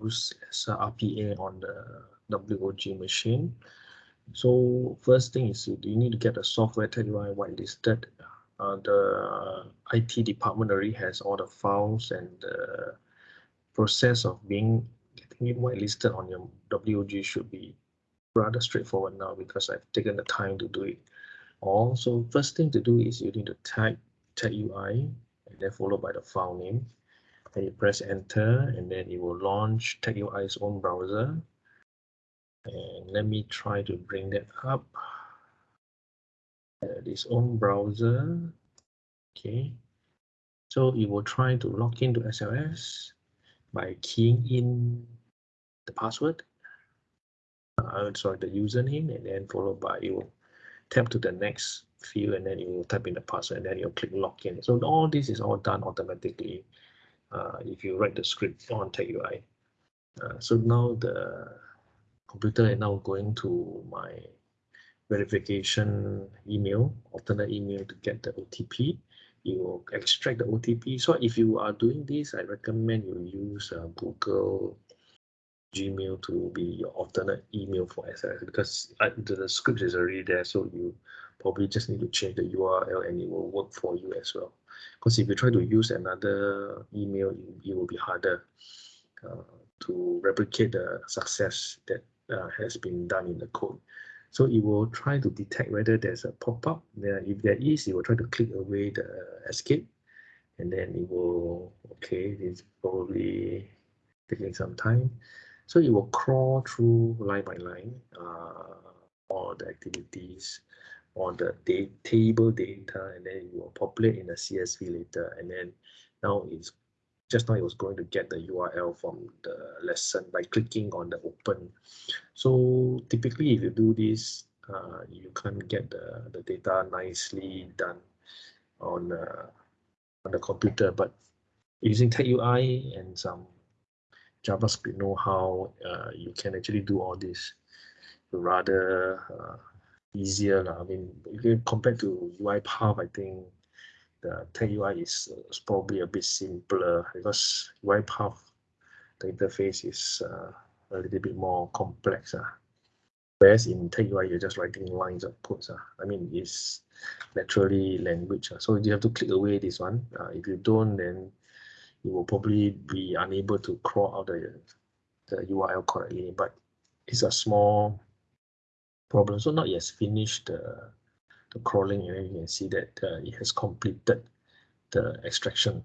use as a RPA on the WOG machine. So first thing is you, need to get the software TagUI whitelisted. Uh, the IT department already has all the files and the process of being getting it whitelisted on your WOG should be rather straightforward now because I've taken the time to do it. Also, first thing to do is you need to type TagUI and then followed by the file name. Then you press enter and then it will launch TagUI's own browser. And let me try to bring that up. Uh, this own browser. Okay. So it will try to log into SLS by keying in the password. Uh, sorry, the username, and then followed by you will tap to the next field, and then you will type in the password, and then you'll click login. So all this is all done automatically if you write the script on TagUI. Uh, so now the computer is now going to my verification email, alternate email to get the OTP. You will extract the OTP. So if you are doing this, I recommend you use uh, Google Gmail to be your alternate email for SLS because uh, the script is already there. So you probably just need to change the URL and it will work for you as well. Because if you try to use another email, it, will be harder uh, to replicate the success that uh, has been done in the code. So it will try to detect whether there's a pop-up. There, if there is, it will try to click away the escape, and then it will okay. It's probably taking some time. So it will crawl through line by line uh, all the activities on the da table data and then you will populate in a CSV later and then now it's just now it was going to get the URL from the lesson by clicking on the open. So typically if you do this, uh, you can get the, the data nicely done on, uh, on the computer, but using TagUI and some JavaScript know-how, uh, you can actually do all this rather uh, easier. La. I mean, compared to UiPath, I think the TagUI is, uh, is probably a bit simpler because UiPath, the interface is uh, a little bit more complex. Uh. Whereas in TagUI, you're just writing lines of code. Uh. I mean, it's naturally language. Uh. So you have to click away this one. Uh, if you don't, then you will probably be unable to crawl out the, the URL correctly. But it's a small problem. So now it has finished the, the crawling and you can see that uh, it has completed the extraction.